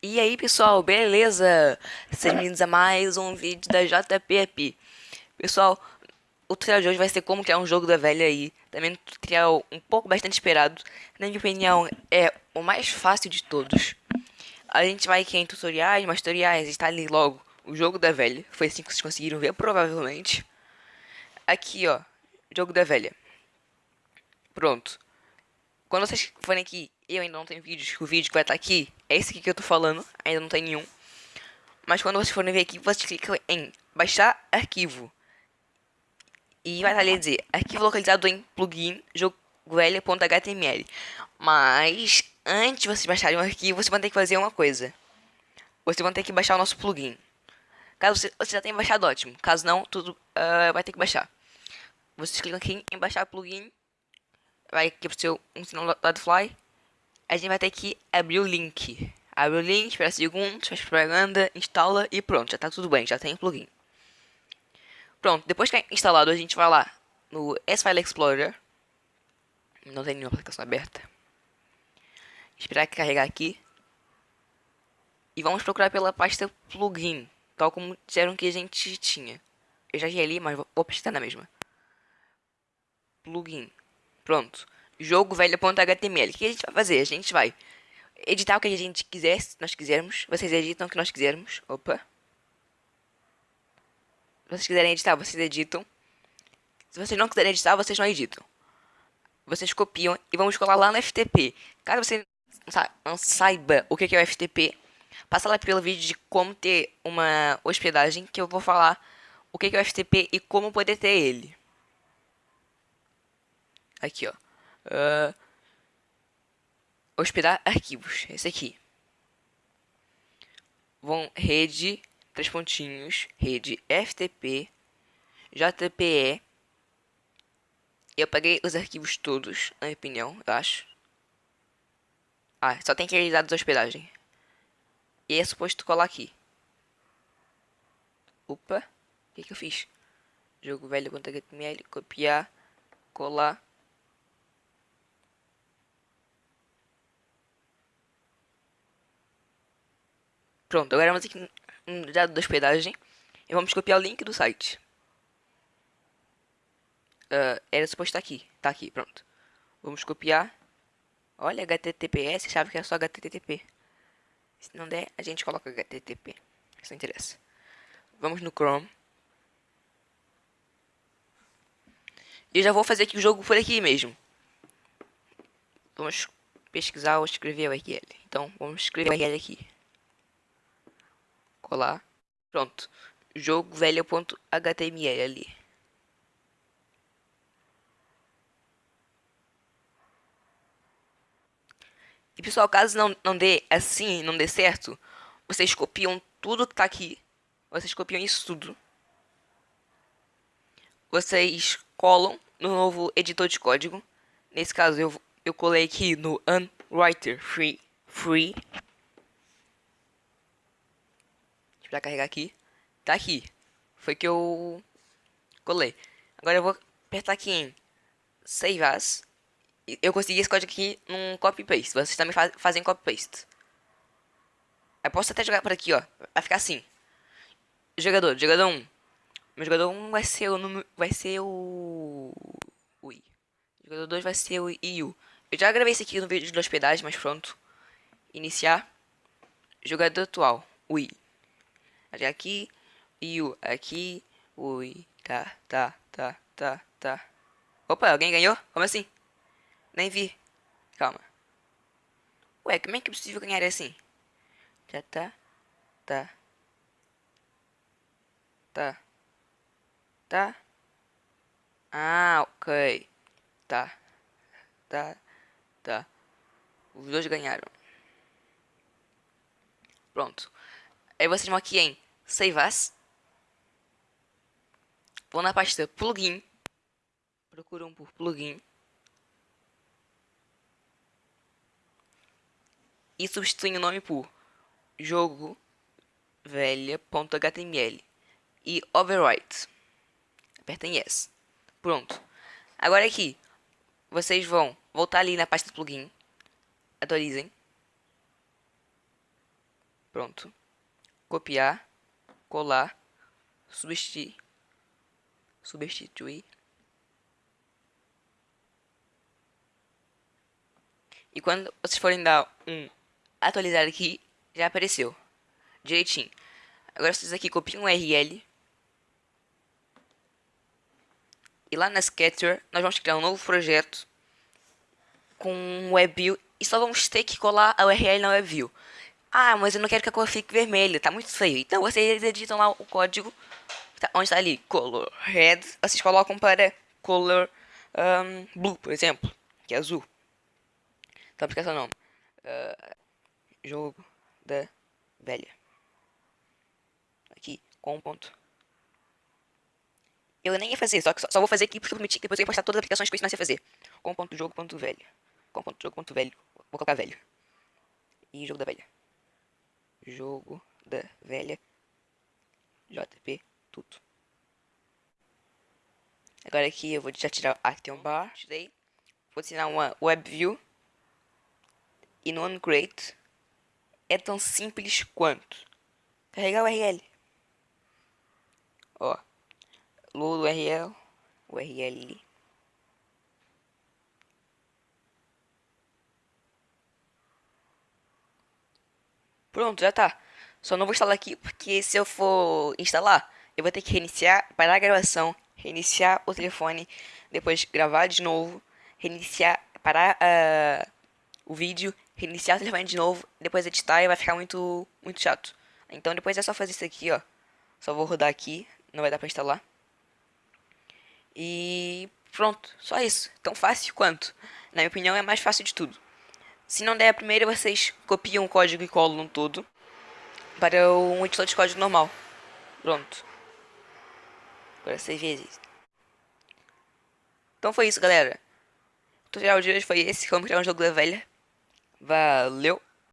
E aí pessoal, beleza? Sejam bem-vindos a mais um vídeo da JPP Pessoal, o tutorial de hoje vai ser como criar um jogo da velha aí. Também um tutorial um pouco bastante esperado. Na minha opinião, é o mais fácil de todos. A gente vai aqui em tutoriais, mais tutoriais, está ali logo. O jogo da velha Foi assim que vocês conseguiram ver, provavelmente. Aqui ó, jogo da velha. Pronto. Quando vocês forem aqui eu ainda não tenho vídeos, o vídeo que vai estar aqui é esse aqui que eu tô falando, ainda não tem nenhum. Mas quando vocês forem ver aqui, vocês clicam em baixar arquivo. E vai ali dizer, arquivo localizado em plugin jogovelha.html. Mas antes de vocês baixarem o arquivo, vocês vão ter que fazer uma coisa. Vocês vão ter que baixar o nosso plugin. Caso você, você já tenha baixado, ótimo. Caso não, tudo uh, vai ter que baixar. Vocês clicam aqui em baixar plugin. Vai aqui pro seu um sinal fly a gente vai ter que abrir o link. Abre o link, espera segundos, faz propaganda, instala e pronto, já tá tudo bem, já tem o plugin. Pronto, depois que é instalado, a gente vai lá no S-File Explorer. Não tem nenhuma aplicação aberta. Esperar carregar aqui. E vamos procurar pela pasta plugin, tal como disseram que a gente tinha. Eu já ia ali, mas vou pesquisar na mesma. Plugin. Pronto jogo velho.html. O que a gente vai fazer? A gente vai editar o que a gente quiser, se nós quisermos. Vocês editam o que nós quisermos. Opa. Se vocês quiserem editar, vocês editam. Se vocês não quiserem editar, vocês não editam. Vocês copiam e vamos colar lá no FTP. Caso você não saiba o que é o FTP, passa lá pelo vídeo de como ter uma hospedagem que eu vou falar o que é o FTP e como poder ter ele. Aqui, ó. Uh, hospedar arquivos. Esse aqui. Vão rede, três pontinhos, rede FTP, JPE. Eu peguei os arquivos todos, na minha opinião, eu acho. Ah, só tem que ir dados hospedagem. E é suposto colar aqui. Opa, o que, que eu fiz? Jogo velho.html, copiar, colar. Pronto, agora vamos aqui no dado da hospedagem e vamos copiar o link do site. Uh, era suposto estar aqui, tá aqui, pronto. Vamos copiar. Olha, HTTPS, sabe que é só HTTP. Se não der, a gente coloca HTTP. Isso não interessa. Vamos no Chrome. E eu já vou fazer aqui o jogo por aqui mesmo. Vamos pesquisar ou escrever o URL. Então, vamos escrever o URL aqui colar. Pronto. Jogo velho.html ali. E pessoal, caso não, não dê assim, não dê certo, vocês copiam tudo que tá aqui. Vocês copiam isso tudo. Vocês colam no novo editor de código. Nesse caso, eu, eu colei aqui no Unwriter Free. Free. Pra carregar aqui. Tá aqui. Foi que eu colei. Agora eu vou apertar aqui em Save As. Eu consegui esse código aqui num copy-paste. Vocês também faz, fazem copy-paste. Eu posso até jogar por aqui, ó. Vai ficar assim. Jogador, jogador 1. Meu jogador 1 vai ser o número. Vai ser o. O I. Jogador 2 vai ser o IU. Eu já gravei isso aqui no vídeo de hospedagem, mas pronto. Iniciar. Jogador atual. O I aqui, e o aqui, ui, tá, tá, tá, tá, tá. Opa, alguém ganhou? Como assim? Nem vi. Calma. Ué, como é que é possível ganhar assim? Já tá, tá, tá, tá. Ah, ok. Tá, tá, tá. Os dois ganharam. Pronto. Aí vocês vão aqui em Save As. Vou na pasta Plugin. Procuram por Plugin. E substituem o nome por jogo velha.html e overwrite. Apertem yes. Pronto. Agora aqui, vocês vão voltar ali na pasta plugin, atualizem Pronto. Copiar, colar, substituir, substituir. E quando vocês forem dar um atualizar aqui, já apareceu. Direitinho. Agora vocês aqui copiam um URL. E lá na Scatter, nós vamos criar um novo projeto com um WebView e só vamos ter que colar a URL na WebView. Ah, mas eu não quero que a cor fique vermelha, tá muito feio. Então vocês editam lá o código, tá, onde está ali, color red, vocês colocam para color um, blue, por exemplo, que é azul. Então, esquece o nome. Uh, jogo da velha. Aqui, com um ponto. Eu nem ia fazer, só, só, só vou fazer aqui porque eu prometi que depois eu ia postar todas as aplicações que eu ensinei a fazer. Com ponto jogo, ponto velho. Com ponto jogo, ponto velho. Vou colocar velho. E jogo da velha. Jogo da velha. JP, tudo. Agora aqui eu vou já tirar o Action Bar. Tirei. Vou tirar uma WebView. E no OneCreate é tão simples quanto carregar o URL. Ó, load URL, URL Pronto, já tá. Só não vou instalar aqui porque se eu for instalar, eu vou ter que reiniciar, parar a gravação, reiniciar o telefone, depois gravar de novo, reiniciar, parar uh, o vídeo, reiniciar o telefone de novo, depois editar e vai ficar muito, muito chato. Então depois é só fazer isso aqui, ó. Só vou rodar aqui, não vai dar pra instalar. E pronto, só isso. Tão fácil quanto. Na minha opinião é mais fácil de tudo. Se não der a primeira, vocês copiam o código e colam tudo para um editor de código normal. Pronto. Agora seis vezes. Então foi isso, galera. O tutorial de hoje foi esse, como criar um jogo da velha. Valeu!